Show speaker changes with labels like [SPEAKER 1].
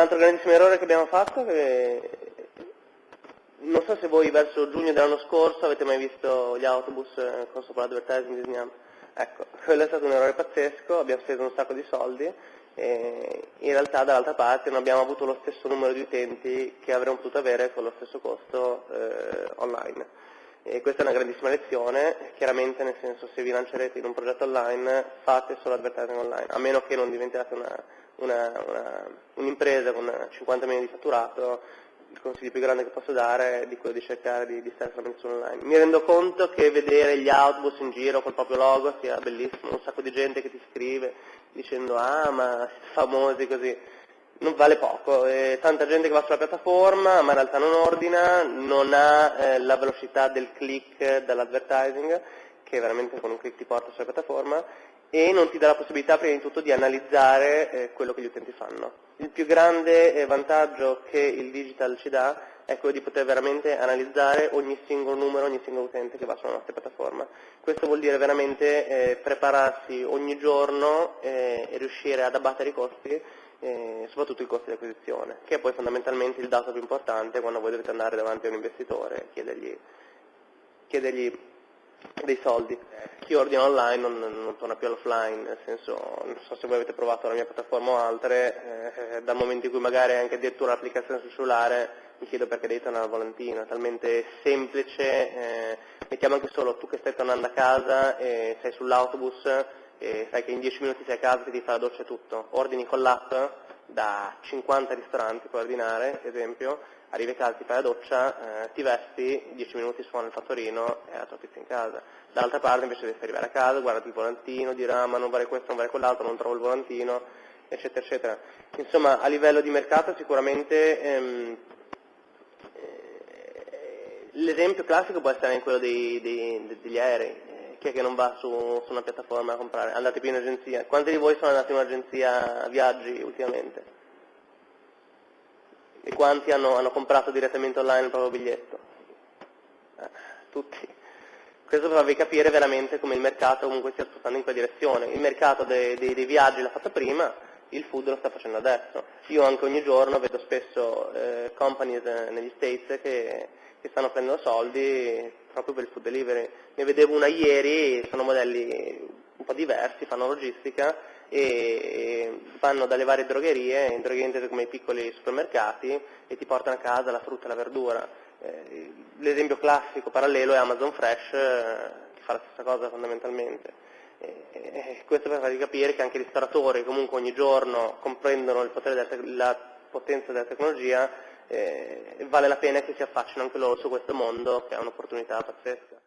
[SPEAKER 1] altro grandissimo errore che abbiamo fatto, che non so se voi verso giugno dell'anno scorso avete mai visto gli autobus eh, con sopra l'advertising disegnato. Ecco, quello è stato un errore pazzesco, abbiamo speso un sacco di soldi e in realtà dall'altra parte non abbiamo avuto lo stesso numero di utenti che avremmo potuto avere con lo stesso costo eh, online. E questa è una grandissima lezione, chiaramente nel senso se vi lancerete in un progetto online fate solo advertising online, a meno che non diventiate un'impresa un con 50 milioni di fatturato, il consiglio più grande che posso dare è di quello di cercare di, di stare solamente online. Mi rendo conto che vedere gli autobus in giro col proprio logo sia bellissimo, un sacco di gente che ti scrive dicendo ah ma siete famosi così, non vale poco, è tanta gente che va sulla piattaforma ma in realtà non ordina, non ha eh, la velocità del click dall'advertising che veramente con un click ti porta sulla piattaforma e non ti dà la possibilità prima di tutto di analizzare eh, quello che gli utenti fanno. Il più grande eh, vantaggio che il digital ci dà è quello di poter veramente analizzare ogni singolo numero, ogni singolo utente che va sulla nostra piattaforma. Questo vuol dire veramente eh, prepararsi ogni giorno eh, e riuscire ad abbattere i costi, eh, soprattutto i costi di acquisizione, che è poi fondamentalmente il dato più importante quando voi dovete andare davanti a un investitore e chiedergli, chiedergli dei soldi. Chi ordina online non, non torna più all'offline, nel senso, non so se voi avete provato la mia piattaforma o altre, eh, dal momento in cui magari anche addirittura l'applicazione sul cellulare mi chiedo perché devi tornare al volantino, è talmente semplice, eh, mettiamo anche solo tu che stai tornando a casa e sei sull'autobus e sai che in 10 minuti sei a casa e ti fa la doccia e tutto, ordini con l'app da 50 ristoranti puoi ordinare, esempio, arrivi a casa, ti fai la doccia, eh, ti vesti, 10 minuti suona il fattorino e la tua pizza in casa. Dall'altra parte invece devi arrivare a casa, guardati il volantino, dirà ah, ma non vale questo, non vale quell'altro, non trovo il volantino, eccetera, eccetera. Insomma, a livello di mercato sicuramente ehm, eh, l'esempio classico può essere quello dei, dei, degli aerei. Chi è che non va su, su una piattaforma a comprare? Andate più in agenzia. Quanti di voi sono andati in un'agenzia viaggi ultimamente? E quanti hanno, hanno comprato direttamente online il proprio biglietto? Eh, tutti. Questo per farvi capire veramente come il mercato comunque stia spostando in quella direzione. Il mercato dei, dei, dei viaggi l'ha fatto prima, il food lo sta facendo adesso. Io anche ogni giorno vedo spesso eh, companies negli States che, che, stanno prendendo soldi proprio per il food delivery. Ne vedevo una ieri, sono modelli un po' diversi, fanno logistica e vanno dalle varie drogherie, drogherie intese come i piccoli supermercati, e ti portano a casa la frutta e la verdura. Eh, l'esempio classico parallelo è Amazon Fresh, eh, che fa la stessa cosa fondamentalmente. E questo per farvi capire che anche i ristoratori comunque ogni giorno comprendono della, la potenza della tecnologia, eh, vale la pena che si affacciano anche loro su questo mondo che è un'opportunità pazzesca.